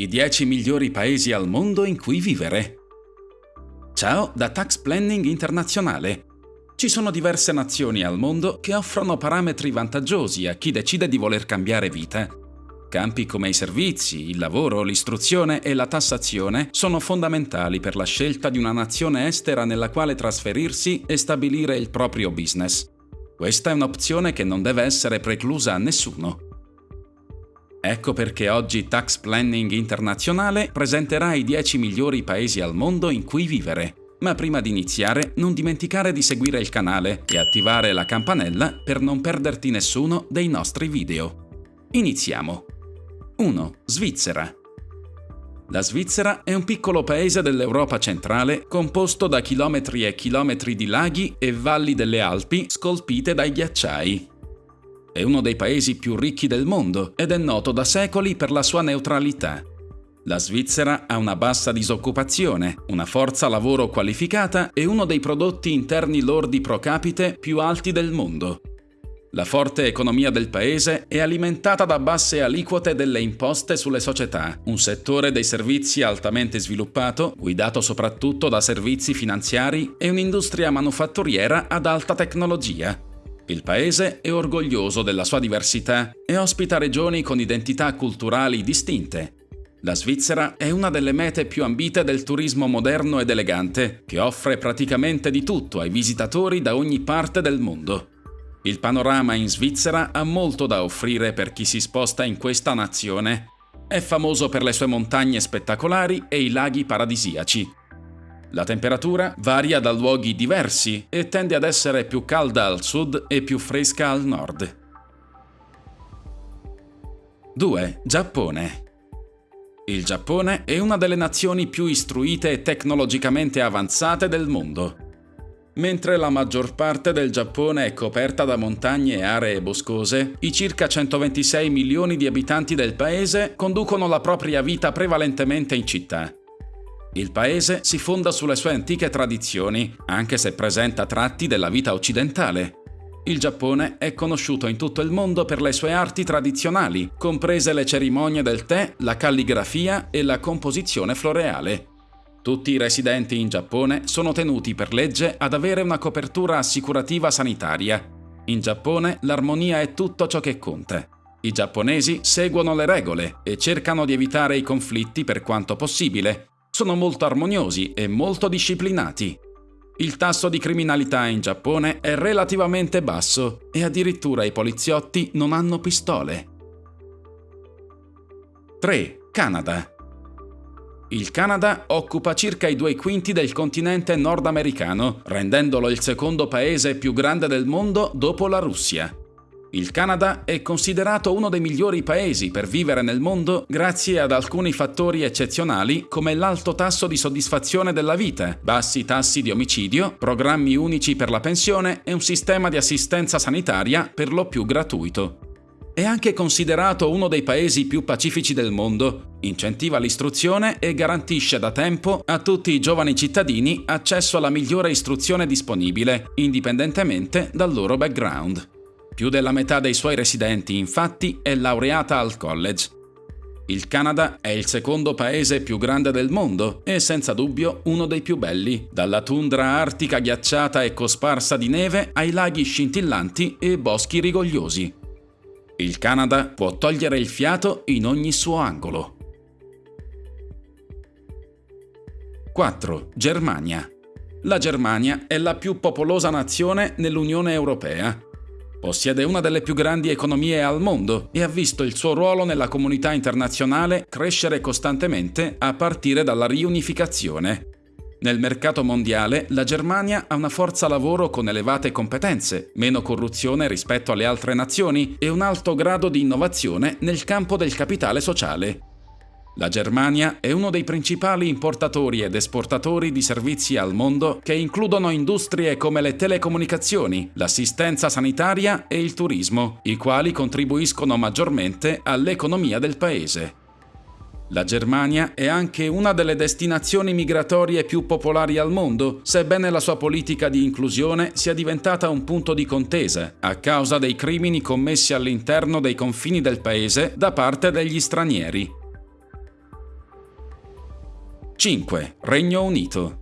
I 10 migliori paesi al mondo in cui vivere. Ciao da Tax Planning Internazionale. Ci sono diverse nazioni al mondo che offrono parametri vantaggiosi a chi decide di voler cambiare vita. Campi come i servizi, il lavoro, l'istruzione e la tassazione sono fondamentali per la scelta di una nazione estera nella quale trasferirsi e stabilire il proprio business. Questa è un'opzione che non deve essere preclusa a nessuno. Ecco perché oggi Tax Planning Internazionale presenterà i 10 migliori paesi al mondo in cui vivere. Ma prima di iniziare non dimenticare di seguire il canale e attivare la campanella per non perderti nessuno dei nostri video. Iniziamo! 1. Svizzera la Svizzera è un piccolo paese dell'Europa centrale composto da chilometri e chilometri di laghi e valli delle Alpi scolpite dai ghiacciai. È uno dei paesi più ricchi del mondo ed è noto da secoli per la sua neutralità. La Svizzera ha una bassa disoccupazione, una forza lavoro qualificata e uno dei prodotti interni lordi pro capite più alti del mondo. La forte economia del paese è alimentata da basse aliquote delle imposte sulle società, un settore dei servizi altamente sviluppato, guidato soprattutto da servizi finanziari e un'industria manufatturiera ad alta tecnologia. Il paese è orgoglioso della sua diversità e ospita regioni con identità culturali distinte. La Svizzera è una delle mete più ambite del turismo moderno ed elegante, che offre praticamente di tutto ai visitatori da ogni parte del mondo. Il panorama in Svizzera ha molto da offrire per chi si sposta in questa nazione. È famoso per le sue montagne spettacolari e i laghi paradisiaci, la temperatura varia da luoghi diversi e tende ad essere più calda al sud e più fresca al nord. 2. Giappone Il Giappone è una delle nazioni più istruite e tecnologicamente avanzate del mondo. Mentre la maggior parte del Giappone è coperta da montagne e aree boscose, i circa 126 milioni di abitanti del paese conducono la propria vita prevalentemente in città. Il paese si fonda sulle sue antiche tradizioni, anche se presenta tratti della vita occidentale. Il Giappone è conosciuto in tutto il mondo per le sue arti tradizionali, comprese le cerimonie del tè, la calligrafia e la composizione floreale. Tutti i residenti in Giappone sono tenuti per legge ad avere una copertura assicurativa sanitaria. In Giappone l'armonia è tutto ciò che conta. I giapponesi seguono le regole e cercano di evitare i conflitti per quanto possibile, sono molto armoniosi e molto disciplinati. Il tasso di criminalità in Giappone è relativamente basso e addirittura i poliziotti non hanno pistole. 3. Canada il Canada occupa circa i due quinti del continente nordamericano, rendendolo il secondo paese più grande del mondo dopo la Russia. Il Canada è considerato uno dei migliori paesi per vivere nel mondo grazie ad alcuni fattori eccezionali come l'alto tasso di soddisfazione della vita, bassi tassi di omicidio, programmi unici per la pensione e un sistema di assistenza sanitaria per lo più gratuito. È anche considerato uno dei paesi più pacifici del mondo, incentiva l'istruzione e garantisce da tempo a tutti i giovani cittadini accesso alla migliore istruzione disponibile, indipendentemente dal loro background. Più della metà dei suoi residenti, infatti, è laureata al college. Il Canada è il secondo paese più grande del mondo e senza dubbio uno dei più belli, dalla tundra artica ghiacciata e cosparsa di neve ai laghi scintillanti e boschi rigogliosi. Il Canada può togliere il fiato in ogni suo angolo. 4. Germania La Germania è la più popolosa nazione nell'Unione Europea Possiede una delle più grandi economie al mondo e ha visto il suo ruolo nella comunità internazionale crescere costantemente a partire dalla riunificazione. Nel mercato mondiale la Germania ha una forza lavoro con elevate competenze, meno corruzione rispetto alle altre nazioni e un alto grado di innovazione nel campo del capitale sociale. La Germania è uno dei principali importatori ed esportatori di servizi al mondo che includono industrie come le telecomunicazioni, l'assistenza sanitaria e il turismo, i quali contribuiscono maggiormente all'economia del paese. La Germania è anche una delle destinazioni migratorie più popolari al mondo, sebbene la sua politica di inclusione sia diventata un punto di contesa a causa dei crimini commessi all'interno dei confini del paese da parte degli stranieri. 5. Regno Unito.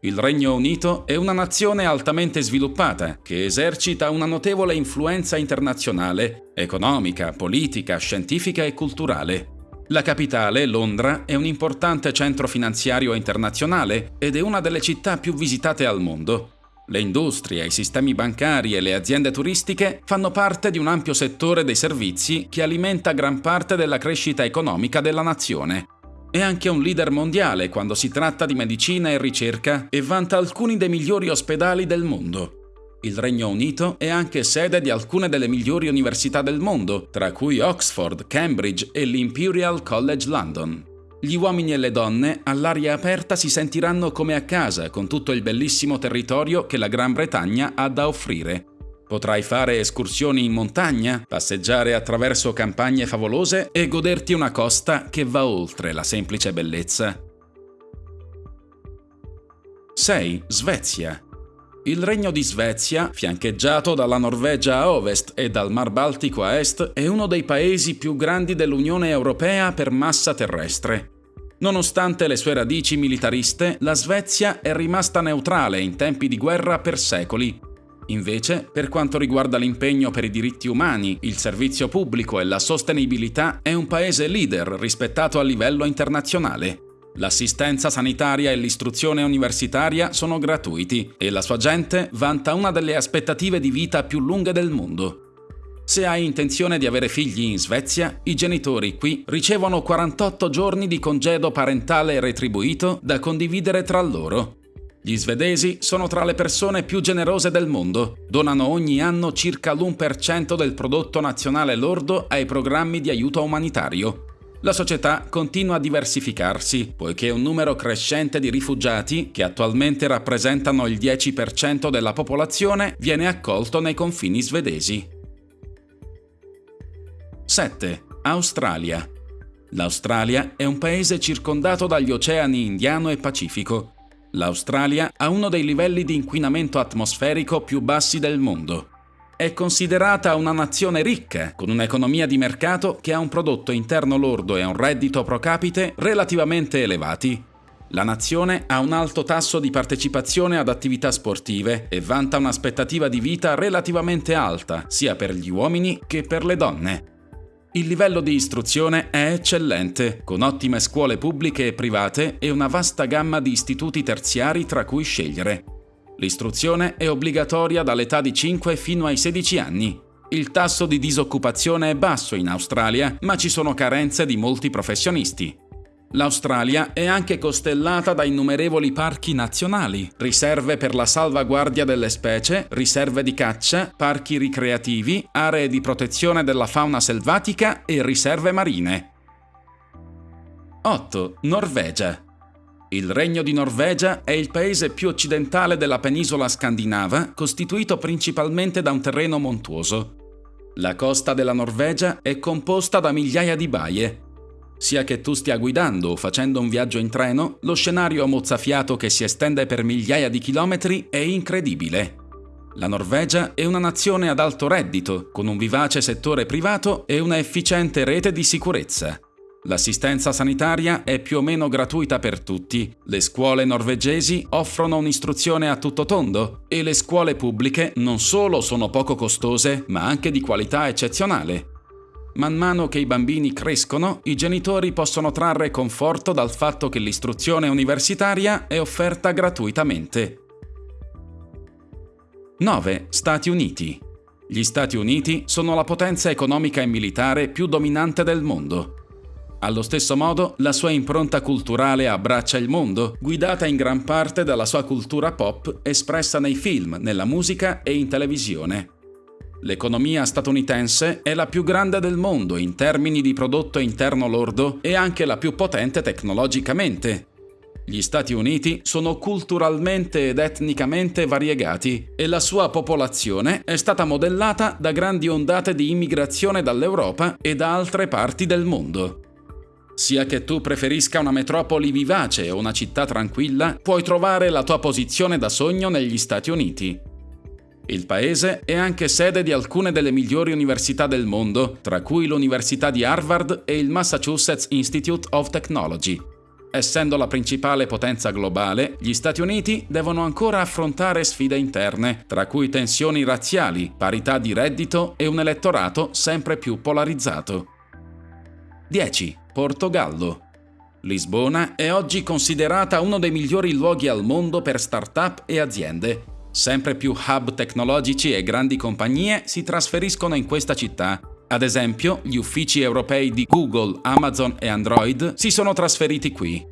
Il Regno Unito è una nazione altamente sviluppata che esercita una notevole influenza internazionale, economica, politica, scientifica e culturale. La capitale, Londra, è un importante centro finanziario internazionale ed è una delle città più visitate al mondo. Le industrie, i sistemi bancari e le aziende turistiche fanno parte di un ampio settore dei servizi che alimenta gran parte della crescita economica della nazione. È anche un leader mondiale quando si tratta di medicina e ricerca e vanta alcuni dei migliori ospedali del mondo. Il Regno Unito è anche sede di alcune delle migliori università del mondo, tra cui Oxford, Cambridge e l'Imperial College London. Gli uomini e le donne all'aria aperta si sentiranno come a casa con tutto il bellissimo territorio che la Gran Bretagna ha da offrire, Potrai fare escursioni in montagna, passeggiare attraverso campagne favolose e goderti una costa che va oltre la semplice bellezza. 6. Svezia. Il regno di Svezia, fiancheggiato dalla Norvegia a ovest e dal Mar Baltico a est, è uno dei paesi più grandi dell'Unione Europea per massa terrestre. Nonostante le sue radici militariste, la Svezia è rimasta neutrale in tempi di guerra per secoli Invece, per quanto riguarda l'impegno per i diritti umani, il servizio pubblico e la sostenibilità, è un paese leader rispettato a livello internazionale. L'assistenza sanitaria e l'istruzione universitaria sono gratuiti e la sua gente vanta una delle aspettative di vita più lunghe del mondo. Se hai intenzione di avere figli in Svezia, i genitori qui ricevono 48 giorni di congedo parentale retribuito da condividere tra loro gli svedesi sono tra le persone più generose del mondo, donano ogni anno circa l'1% del prodotto nazionale lordo ai programmi di aiuto umanitario. La società continua a diversificarsi, poiché un numero crescente di rifugiati, che attualmente rappresentano il 10% della popolazione, viene accolto nei confini svedesi. 7. Australia. L'Australia è un paese circondato dagli oceani Indiano e Pacifico, L'Australia ha uno dei livelli di inquinamento atmosferico più bassi del mondo. È considerata una nazione ricca, con un'economia di mercato che ha un prodotto interno lordo e un reddito pro capite relativamente elevati. La nazione ha un alto tasso di partecipazione ad attività sportive e vanta un'aspettativa di vita relativamente alta, sia per gli uomini che per le donne. Il livello di istruzione è eccellente, con ottime scuole pubbliche e private e una vasta gamma di istituti terziari tra cui scegliere. L'istruzione è obbligatoria dall'età di 5 fino ai 16 anni. Il tasso di disoccupazione è basso in Australia, ma ci sono carenze di molti professionisti. L'Australia è anche costellata da innumerevoli parchi nazionali, riserve per la salvaguardia delle specie, riserve di caccia, parchi ricreativi, aree di protezione della fauna selvatica e riserve marine. 8. Norvegia. Il Regno di Norvegia è il paese più occidentale della penisola scandinava, costituito principalmente da un terreno montuoso. La costa della Norvegia è composta da migliaia di baie, sia che tu stia guidando o facendo un viaggio in treno, lo scenario mozzafiato che si estende per migliaia di chilometri è incredibile. La Norvegia è una nazione ad alto reddito, con un vivace settore privato e una efficiente rete di sicurezza. L'assistenza sanitaria è più o meno gratuita per tutti, le scuole norvegesi offrono un'istruzione a tutto tondo e le scuole pubbliche non solo sono poco costose, ma anche di qualità eccezionale. Man mano che i bambini crescono, i genitori possono trarre conforto dal fatto che l'istruzione universitaria è offerta gratuitamente. 9. Stati Uniti. Gli Stati Uniti sono la potenza economica e militare più dominante del mondo. Allo stesso modo, la sua impronta culturale abbraccia il mondo, guidata in gran parte dalla sua cultura pop espressa nei film, nella musica e in televisione. L'economia statunitense è la più grande del mondo in termini di prodotto interno lordo e anche la più potente tecnologicamente. Gli Stati Uniti sono culturalmente ed etnicamente variegati e la sua popolazione è stata modellata da grandi ondate di immigrazione dall'Europa e da altre parti del mondo. Sia che tu preferisca una metropoli vivace o una città tranquilla, puoi trovare la tua posizione da sogno negli Stati Uniti. Il paese è anche sede di alcune delle migliori università del mondo, tra cui l'Università di Harvard e il Massachusetts Institute of Technology. Essendo la principale potenza globale, gli Stati Uniti devono ancora affrontare sfide interne, tra cui tensioni razziali, parità di reddito e un elettorato sempre più polarizzato. 10. Portogallo. Lisbona è oggi considerata uno dei migliori luoghi al mondo per start-up e aziende. Sempre più hub tecnologici e grandi compagnie si trasferiscono in questa città. Ad esempio, gli uffici europei di Google, Amazon e Android si sono trasferiti qui.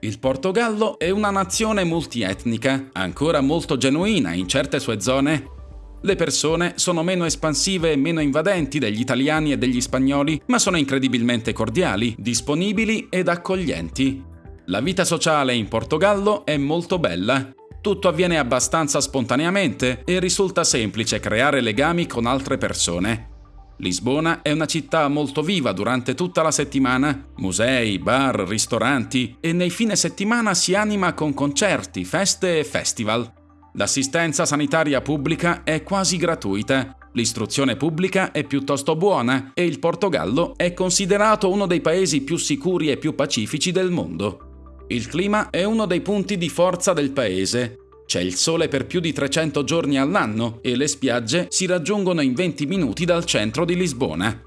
Il Portogallo è una nazione multietnica, ancora molto genuina in certe sue zone le persone sono meno espansive e meno invadenti degli italiani e degli spagnoli, ma sono incredibilmente cordiali, disponibili ed accoglienti. La vita sociale in Portogallo è molto bella. Tutto avviene abbastanza spontaneamente e risulta semplice creare legami con altre persone. Lisbona è una città molto viva durante tutta la settimana, musei, bar, ristoranti e nei fine settimana si anima con concerti, feste e festival. L'assistenza sanitaria pubblica è quasi gratuita, l'istruzione pubblica è piuttosto buona e il Portogallo è considerato uno dei paesi più sicuri e più pacifici del mondo. Il clima è uno dei punti di forza del paese. C'è il sole per più di 300 giorni all'anno e le spiagge si raggiungono in 20 minuti dal centro di Lisbona.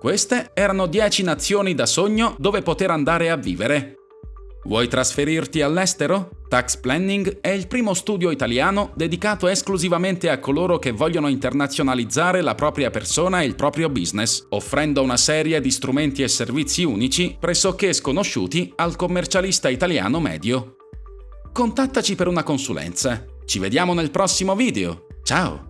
Queste erano 10 nazioni da sogno dove poter andare a vivere. Vuoi trasferirti all'estero? Tax Planning è il primo studio italiano dedicato esclusivamente a coloro che vogliono internazionalizzare la propria persona e il proprio business, offrendo una serie di strumenti e servizi unici pressoché sconosciuti al commercialista italiano medio. Contattaci per una consulenza. Ci vediamo nel prossimo video. Ciao!